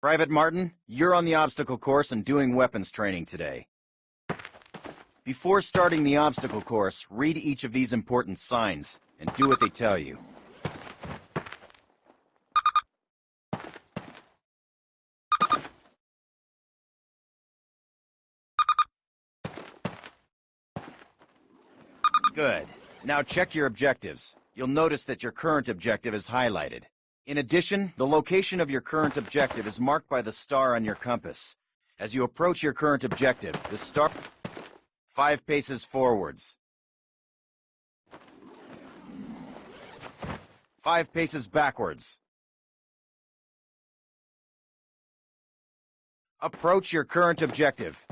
Private Martin, you're on the obstacle course and doing weapons training today. Before starting the obstacle course, read each of these important signs and do what they tell you. Good. Now check your objectives. You'll notice that your current objective is highlighted. In addition, the location of your current objective is marked by the star on your compass. As you approach your current objective, the star... Five paces forwards. Five paces backwards. Approach your current objective.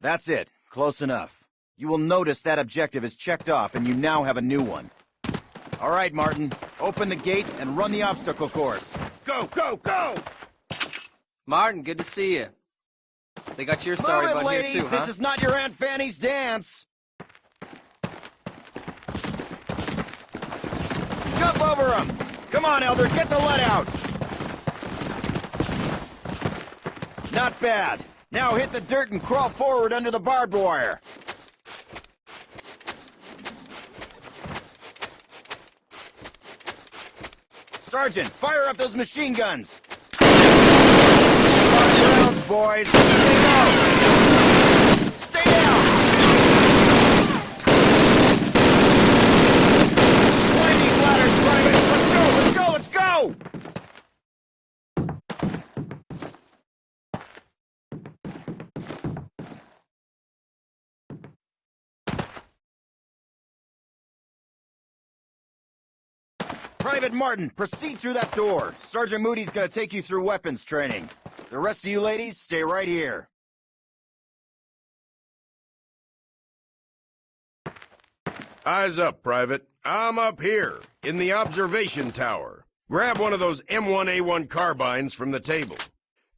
That's it. Close enough. You will notice that objective is checked off and you now have a new one. All right, Martin. Open the gate and run the obstacle course. Go, go, go! Martin, good to see you. They got your Move sorry it, butt ladies! here too, huh? This is not your Aunt Fanny's dance! Jump over him! Come on, Elder, get the lead out! Not bad. Now hit the dirt and crawl forward under the barbed wire. Sergeant, fire up those machine guns! Rounds, boys! Stay down! Climb these ladders, Private! Let's go, let's go, let's go! Private Martin, proceed through that door. Sergeant Moody's gonna take you through weapons training. The rest of you ladies, stay right here. Eyes up, Private. I'm up here, in the observation tower. Grab one of those M1A1 carbines from the table.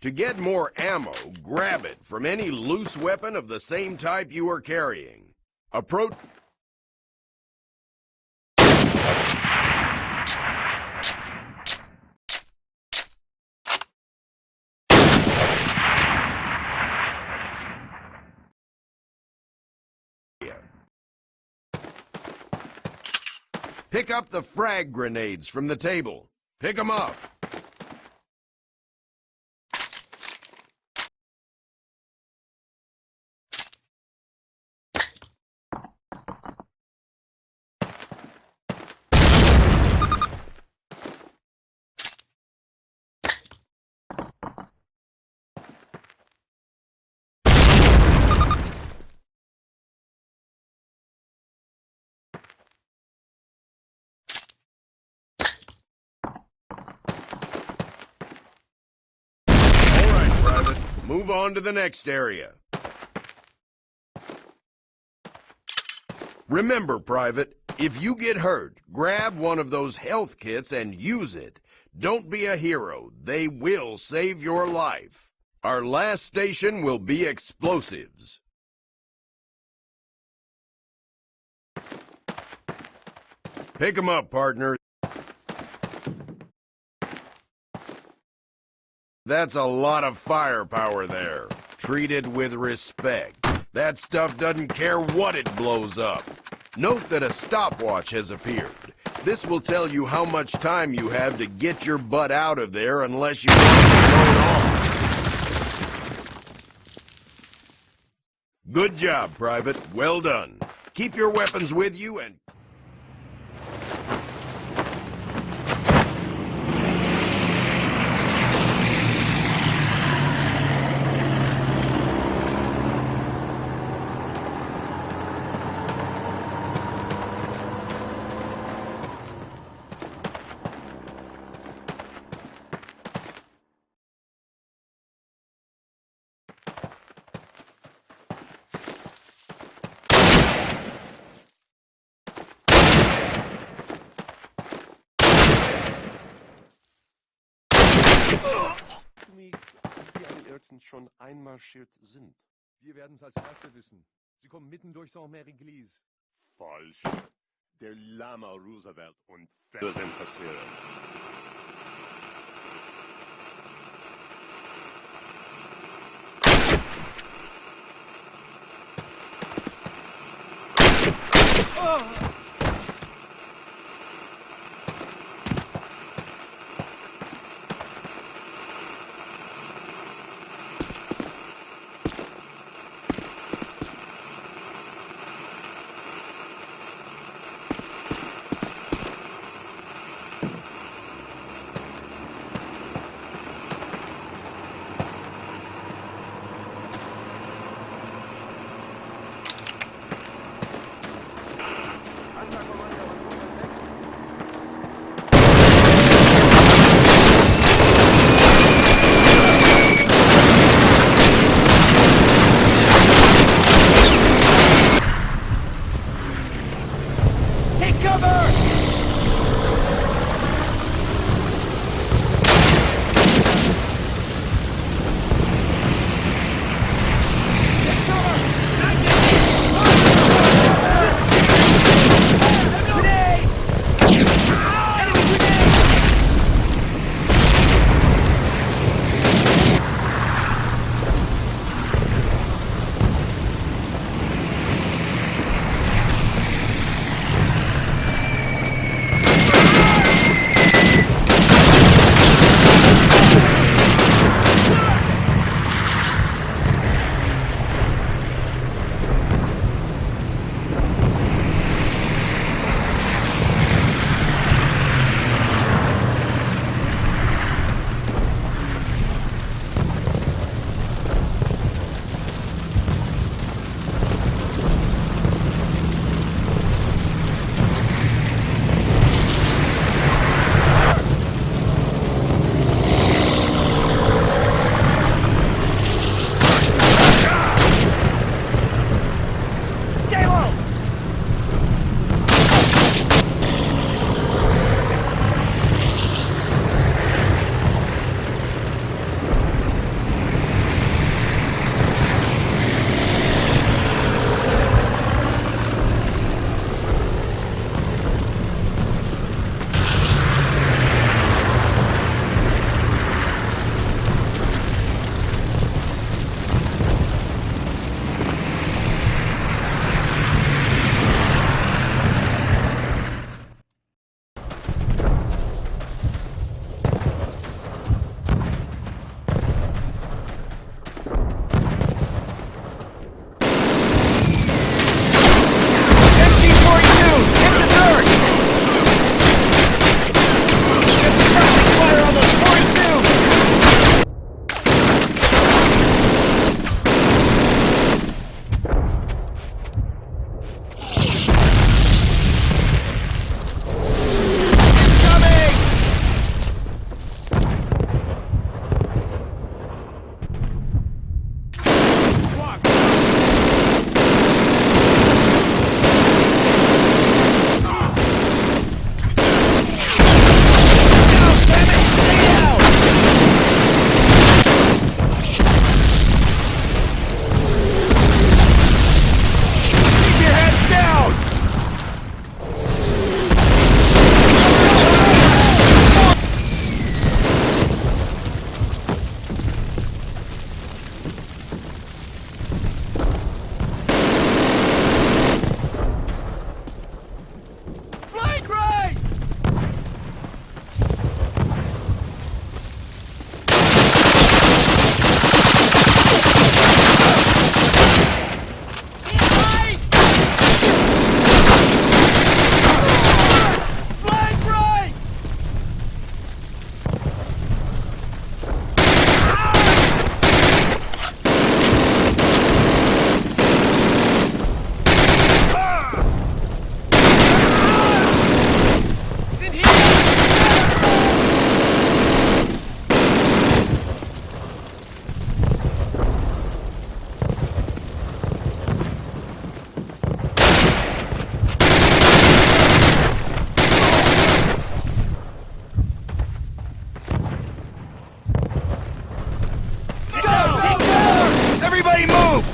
To get more ammo, grab it from any loose weapon of the same type you are carrying. Approach... Pick up the frag grenades from the table. Pick 'em up. All right, Private. Move on to the next area. Remember, Private, if you get hurt, grab one of those health kits and use it. Don't be a hero. They will save your life. Our last station will be explosives. Pick 'em up, partner. That's a lot of firepower there. Treat it with respect. That stuff doesn't care what it blows up. Note that a stopwatch has appeared. This will tell you how much time you have to get your butt out of there unless you. Good job, Private. Well done. Keep your weapons with you and... wenigstens schon einmarschiert sind. Wir werden es als Erste wissen. Sie kommen mitten durch Saint-Mère-Église. Falsch. Der Lama Roosevelt und Fenner sind passiert. Oh! Ah!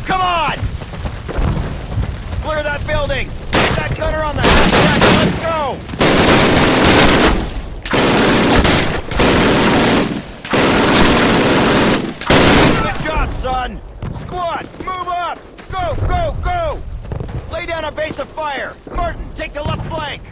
Come on! Clear that building! Get that cutter on the hatchback! Let's go! Good job, son! Squad, move up! Go, go, go! Lay down a base of fire! Martin, take the left flank!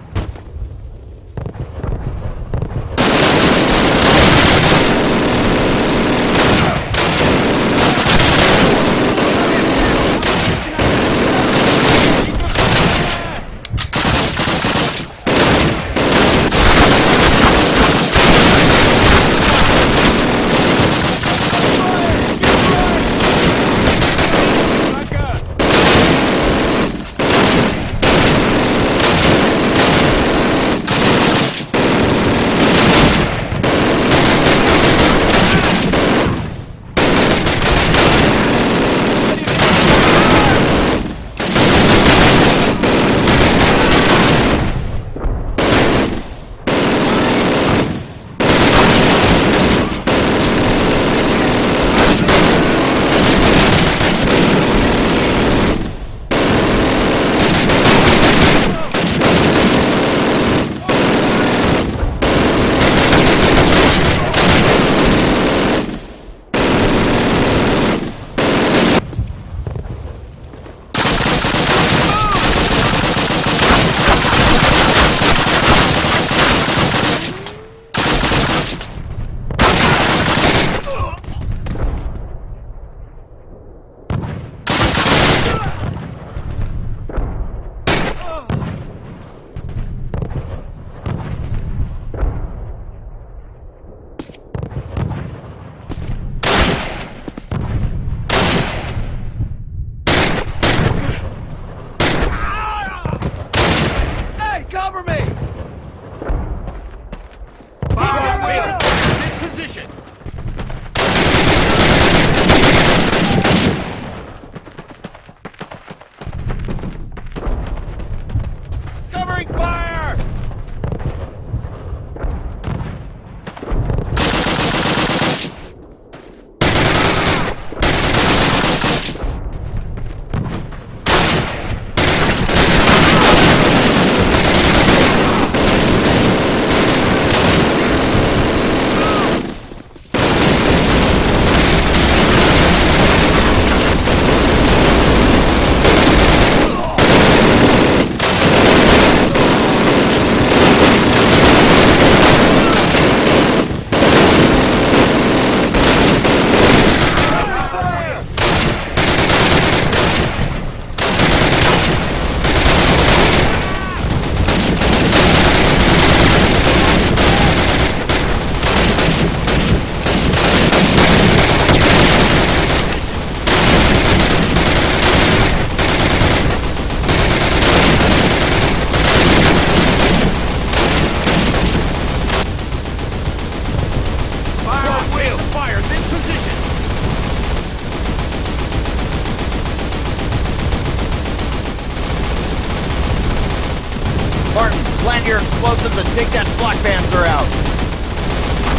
Explosives and take that flak panzer out.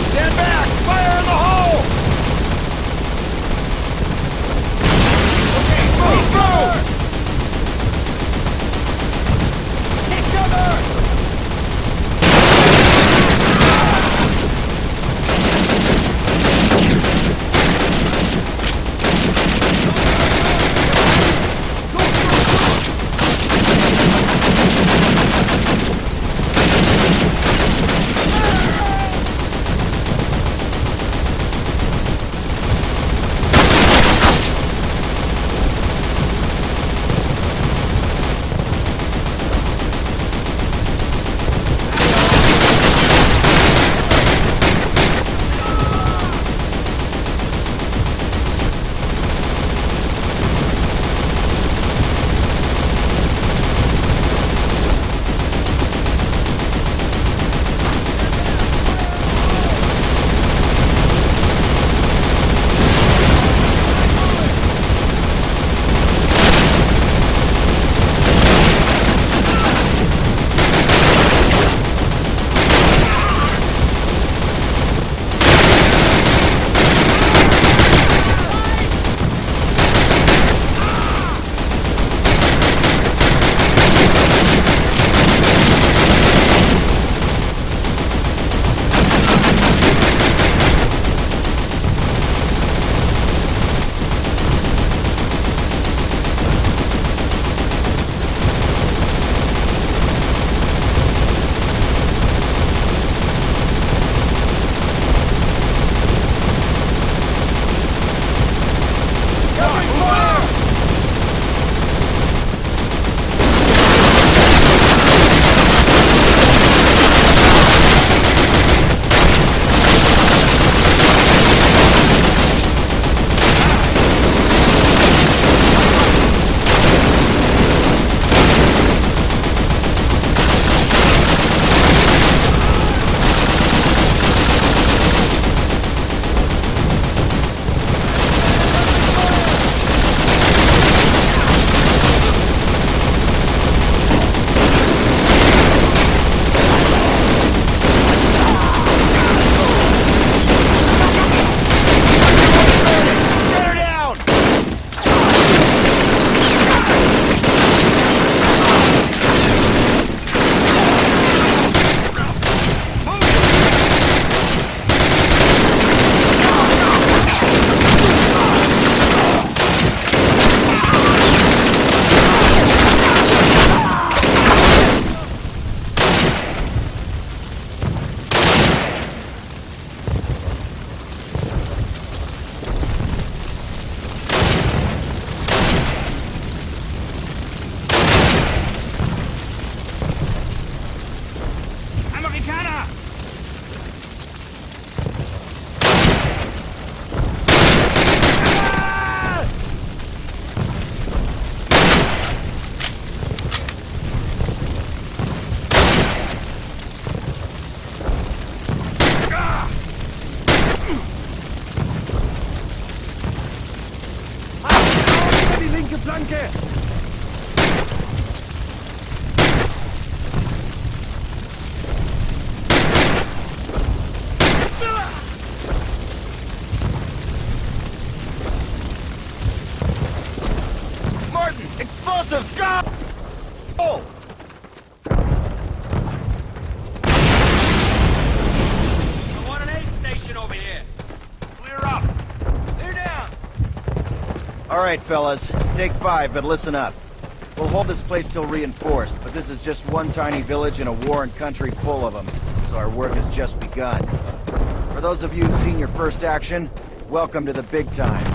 Stand back! Fire in the hole! Right, fellas, take five, but listen up. We'll hold this place till reinforced, but this is just one tiny village in a warren country full of them, so our work has just begun. For those of you who've seen your first action, welcome to the big time.